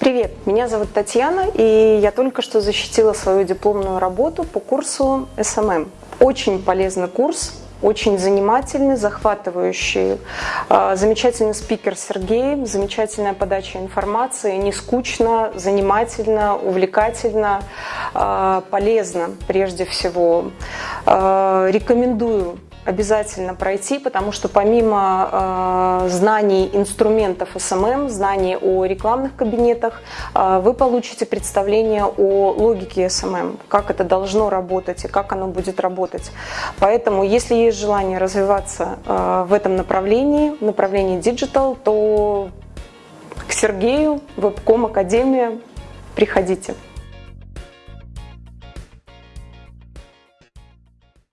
Привет, меня зовут Татьяна, и я только что защитила свою дипломную работу по курсу SMM. Очень полезный курс, очень занимательный, захватывающий. А, замечательный спикер Сергей, замечательная подача информации, не скучно, занимательно, увлекательно, а, полезно прежде всего. А, рекомендую обязательно пройти, потому что помимо э, знаний инструментов SMM, знаний о рекламных кабинетах, э, вы получите представление о логике SMM, как это должно работать и как оно будет работать. Поэтому, если есть желание развиваться э, в этом направлении, в направлении Digital, то к Сергею, Webcom Академия, приходите.